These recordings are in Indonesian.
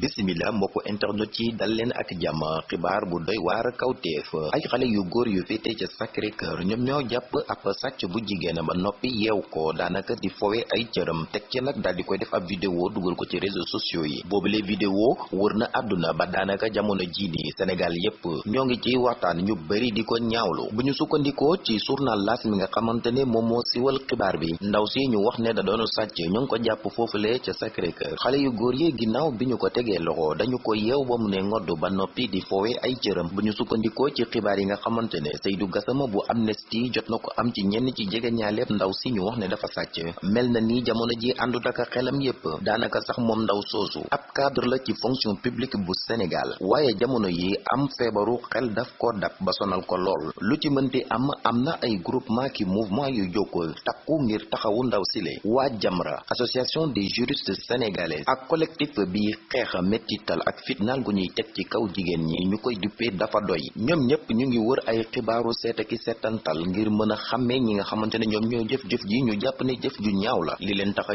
bisimila mbokku internet yi dal leen ak jàmm. Xibaar bu doy waar kawteef. Ay xale yu góor yu féete ca Sacré Cœur ñoom ñoo jàpp ab sàcc bu ba noppi yeew ko daanaka di fowe ay cëram. Teg ci nag daal di koy def ab vidéo dugal ko ci réseaux sociaux yi. Vidéo wër na àdduna ba daanaka jamono jii nii Sénégal yépp. Ñoo ngi ci waxtaan ñu bëri di ko ñaawlu. Bu ñu ci journal L'As mi nga xamante ne moom moo siwal xibaar bi ndaw si ñu wax ne da doon sàcc ñoo ngi ko jàpp foofule ca Sacré Cœur. Xale yu góor yi ginnaaw bi ñu ko tegee loxo. Dañu ko yeew ba ne ngodd ba noppi di foowe ay cëram. Bu ñu sukkandikoo ci xibaar yi nga Seydou Gassama bu Amnesty jot ko am ci ñenn ci jege ñaaleeb ndaw si ñu wax ne dafa sàcc. Mel na ni jamono ji àndut ak xelam yépp. Daanaka sax moom ndaw soosu ab cadre la ci fonction publique bu Sénégal. Waaye jamono yi am feebaru xel daf ko dab ba sonal ko lool. Lu ci mënti am am na ay groupement ki mouvement yu jokkoo takku ngir taxawu ndaw sile waa Jamra association des juristes sénégalais ak collectif bi xeex mettital ak fitnaal gu ñuy teg ci kaw jigéen ñi. dafa doy. ñoom ñëpp ñu ngi wër ay xibaaru seet ki seetantal ngir mën a xàmmee ñi nga xamante ne ñoom ñoo jëf-jëf ji ñu jàpp ne jëf ju ñaaw la. li leen tax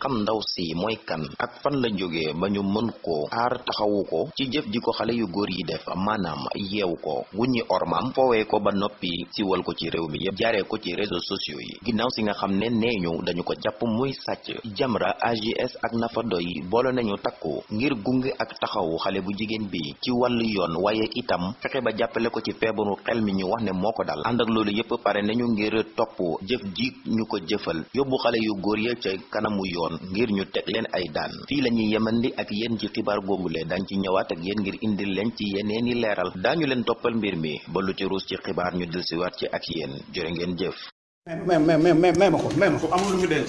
xam ndaw si mooy kan ak fan la jógee ba ñu mën ko aar taxawu ci jëf ji ko yu yi def maanaam yeew ko wuññi ormaam foowee ko ba noppi siwal ko ci réew mi yépp jaaree ko ci réseaux sociaux yi. ginnaaw si nga ne dañu ko jàpp muy Jamra AGS ak Nafa Doy boole nañu takku ngir gunge ak taxawu xale bu jigéen bi ci wàllu yoon waaye itam fexe ba jàppale ko ci feebaru xel mi ñu wax ne moo ko dal ànd ak loolu yépp pare nañu ngir topp jëf ji ñu ko jëfal yóbbu xale yu góor ya ca kanamu yoon ngir ñu teg leen ay daan fii la ñuy yemandi ak yéen ci xibaar googule dañ ci ñëwaat ak yéen ngir indil leen ci yeneeni leeral daañu leen toppal mbir mi ba lu ci ruus ci xibaar ñu delsiwaat ci ak yéen jërë ngeen jëf mais ma ko mais ma ko amul lu mu denc.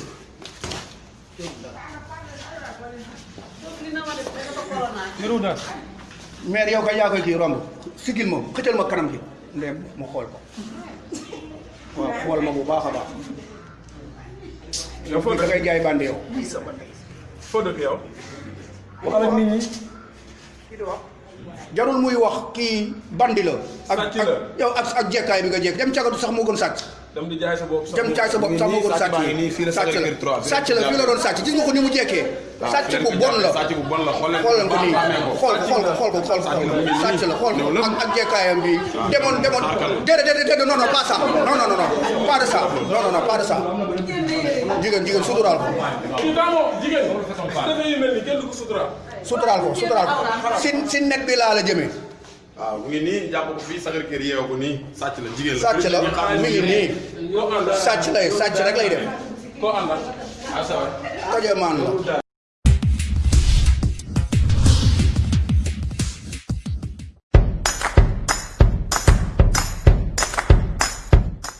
Niru daal. mais yow kay yaa koy kii romb sigil ma xëccal ma kanam gi ndem ma xool ko waaw xool ma bu baax a baax. yow foo da ngay jaay bandi yow. foo dëkk yow. waxal ak nit ñi. jarul muy wax kii bandi la. ak yow ak ak jekkaay bi nga jekk dem cagatu sax moo gën sàcc. Dem di jaay sa bopp. dem caay sa bopp moo gën sàcc nii fii la sàcc la sàcc la fii la doon sàcc gis nga ko ni mu jekkee. sàcc bu bon la sàcc bu bon la xool leen ko nii xàmmee ko. xool xool ko xool ko xool ko sàcc la xool ko ak ak jekkaayam bi demoon demoon déedéet déedéet déedéet non non pas ça non non non pas de ça non non non pas de ça jigéen jigéen suturaal ko kii daa moom jigéen. yu mel ni kenn du ko sutura. suturaal ko suturaal ko si si net bi laa la jëmee waaw mu ngi nii jàpp ko fii Sacré-Cœur yeewu ko nii sàcc la jigéen la. sàcc la mi ngi nii. sàcc lay sàcc rek lay def. Àndal. la